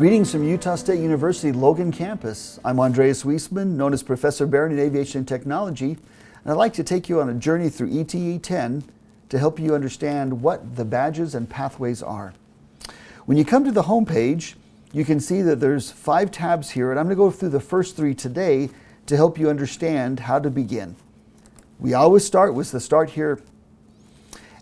Greetings from Utah State University Logan campus. I'm Andreas Wiesman, known as Professor Barron in Aviation and Technology, and I'd like to take you on a journey through ETE 10 to help you understand what the badges and pathways are. When you come to the home page, you can see that there's five tabs here, and I'm going to go through the first three today to help you understand how to begin. We always start with the start here.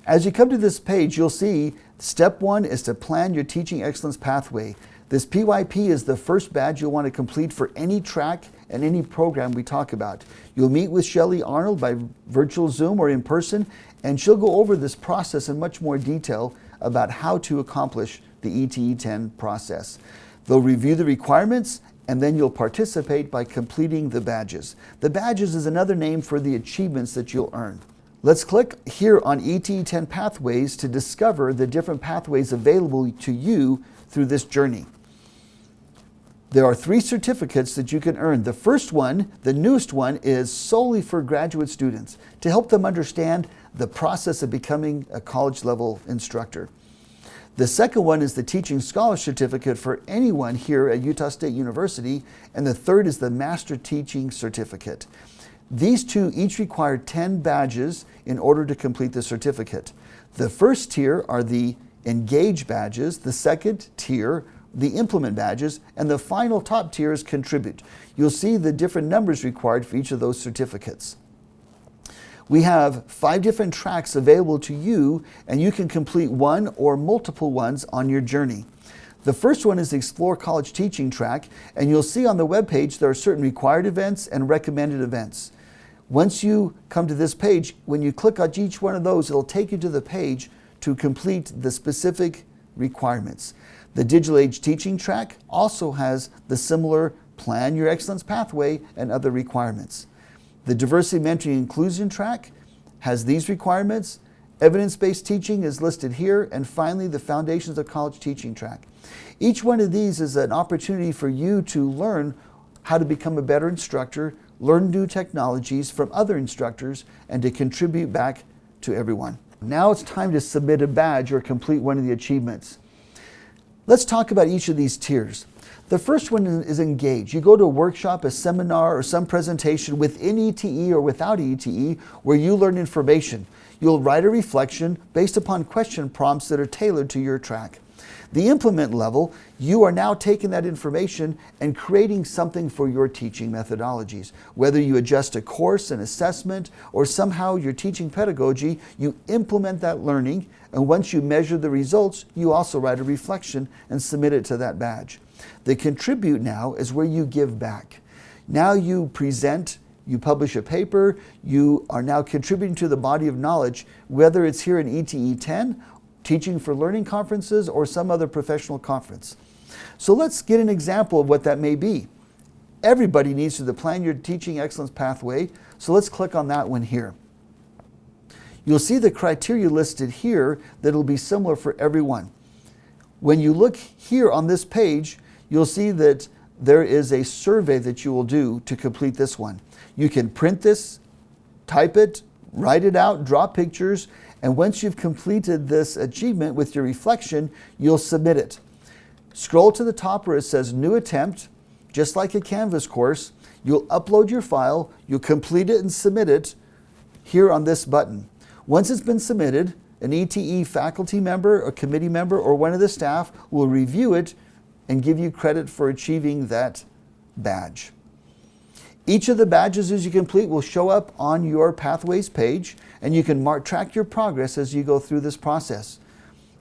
As you come to this page, you'll see step one is to plan your teaching excellence pathway. This PYP is the first badge you'll want to complete for any track and any program we talk about. You'll meet with Shelly Arnold by virtual Zoom or in person, and she'll go over this process in much more detail about how to accomplish the ETE 10 process. They'll review the requirements and then you'll participate by completing the badges. The badges is another name for the achievements that you'll earn. Let's click here on ETE 10 Pathways to discover the different pathways available to you through this journey. There are three certificates that you can earn. The first one, the newest one, is solely for graduate students to help them understand the process of becoming a college level instructor. The second one is the Teaching Scholar Certificate for anyone here at Utah State University, and the third is the Master Teaching Certificate. These two each require 10 badges in order to complete the certificate. The first tier are the Engage badges, the second tier the implement badges, and the final top tier is contribute. You'll see the different numbers required for each of those certificates. We have five different tracks available to you, and you can complete one or multiple ones on your journey. The first one is the Explore College Teaching track, and you'll see on the web page there are certain required events and recommended events. Once you come to this page, when you click on each one of those, it'll take you to the page to complete the specific requirements. The Digital Age Teaching track also has the similar Plan Your Excellence Pathway and other requirements. The Diversity Mentoring Inclusion track has these requirements. Evidence-based teaching is listed here, and finally the Foundations of College Teaching track. Each one of these is an opportunity for you to learn how to become a better instructor, learn new technologies from other instructors, and to contribute back to everyone. Now it's time to submit a badge or complete one of the achievements. Let's talk about each of these tiers. The first one is engage. You go to a workshop, a seminar, or some presentation within ETE or without ETE where you learn information. You'll write a reflection based upon question prompts that are tailored to your track. The implement level, you are now taking that information and creating something for your teaching methodologies. Whether you adjust a course, an assessment, or somehow your teaching pedagogy, you implement that learning, and once you measure the results, you also write a reflection and submit it to that badge. The contribute now is where you give back. Now you present you publish a paper, you are now contributing to the body of knowledge, whether it's here in ETE 10 teaching for learning conferences or some other professional conference. So let's get an example of what that may be. Everybody needs to plan your teaching excellence pathway, so let's click on that one here. You'll see the criteria listed here that will be similar for everyone. When you look here on this page, you'll see that there is a survey that you will do to complete this one. You can print this, type it, write it out, draw pictures, and once you've completed this achievement with your reflection, you'll submit it. Scroll to the top where it says New Attempt, just like a Canvas course. You'll upload your file, you'll complete it and submit it here on this button. Once it's been submitted, an ETE faculty member, a committee member, or one of the staff will review it and give you credit for achieving that badge. Each of the badges as you complete will show up on your Pathways page and you can mark, track your progress as you go through this process.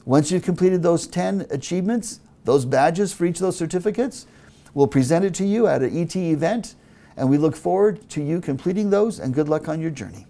Once you've completed those 10 achievements, those badges for each of those certificates, we'll present it to you at an ET event and we look forward to you completing those and good luck on your journey.